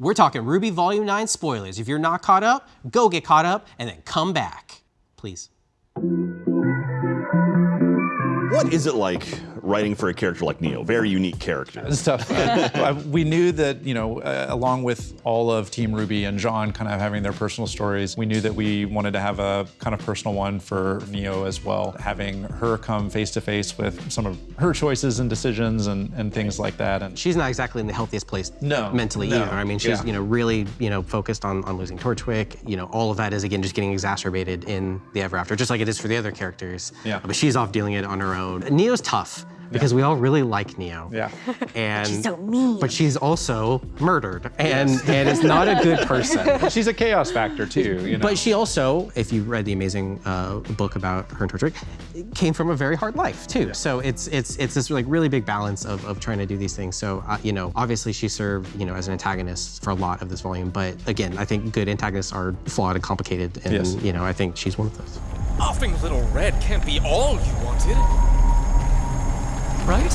We're talking RWBY Volume 9 spoilers. If you're not caught up, go get caught up and then come back. Please. What is it like writing for a character like Neo? Very unique character. It's tough. Uh, we knew that, you know, uh, along with all of Team RWBY and John kind of having their personal stories, we knew that we wanted to have a kind of personal one for Neo as well. Having her come face to face with some of her choices and decisions and, and things like that. And She's not exactly in the healthiest place No, mentally no, either. I mean, she's, yeah. you know, really, you know, focused on, on losing Torchwick. You know, all of that is, again, just getting exacerbated in the Ever After, just like it is for the other characters. Yeah. But she's off dealing it on her own. Neo's tough because we all really like Neo. yeah. And She's so mean. But she's also murdered and, and is not a good person. She's a chaos factor too, you know. But she also, if you read the amazing uh, book about her and Torchwick, came from a very hard life too. So it's it's it's this like really big balance of, of trying to do these things. So uh, you know, obviously she served you know as an antagonist for a lot of this volume, but again, I think good antagonists are flawed and complicated, and Yes. you know, I think she's one of those. Offing Little Red can't be all you wanted. Right?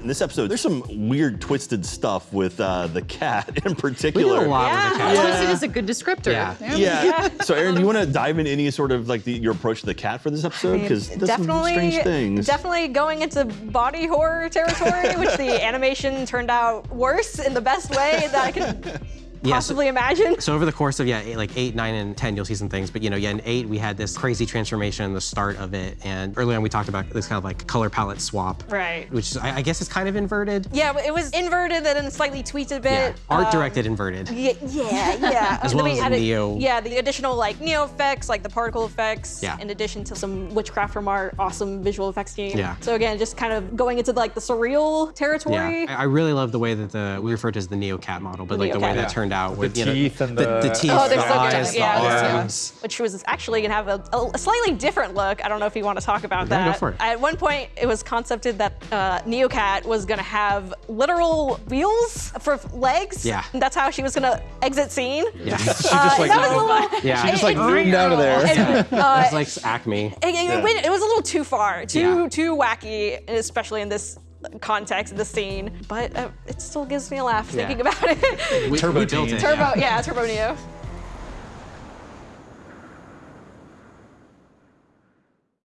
In this episode, there's some weird, twisted stuff with uh, the cat in We did particular. a lot Yeah, with the cat. twisted is a good descriptor. Yeah. Yeah. So, Aaron, do you want to dive into any sort of like the, your approach to the cat for this episode? Because there's some definitely, strange things. definitely going into body horror territory, which the animation turned out worse in the best way that I could Yeah, so- imagine. So over the course of yeah, eight, like eight, nine, and ten, you'll see some things. But you know, yeah, in eight we had this crazy transformation, the start of it, and early on we talked about this kind of like color palette swap, Right. Which is, I, I guess is kind of inverted. Yeah, it was inverted and then slightly tweaked a bit. Yeah, art Um, directed inverted. Yeah, yeah, yeah. As And well we as added- Neo. Yeah, the additional like Neo effects, like the particle effects, Yeah. in addition to some witchcraft from our awesome visual effects team. Yeah. So again, just kind of going into like the surreal territory. Yeah, I, I really love the way that the we refer to as the Neo Cat model, but like the way Neocat. that turned out The with you know, teeth and the, the- teeth, Oh, they're the so good. eyes, the Yeah, yeah. arms. which was actually gonna have a, a slightly different look. I don't know if you want to talk about Yeah, that. go for it. At one point, it was concepted that uh, Neocat was gonna have literal wheels for legs. Yeah. And that's how she was gonna exit scene. Yeah, she just like that little. yeah. she just like zoomed out of there. it- uh, it's like Acme. it, it went- it was a little too far, too Yeah. too wacky, especially in this context, of the scene. But uh, it still gives me a laugh Yeah. thinking about it. Turbo we built Teen. it. Turbo, yeah. yeah, Turbo Neo.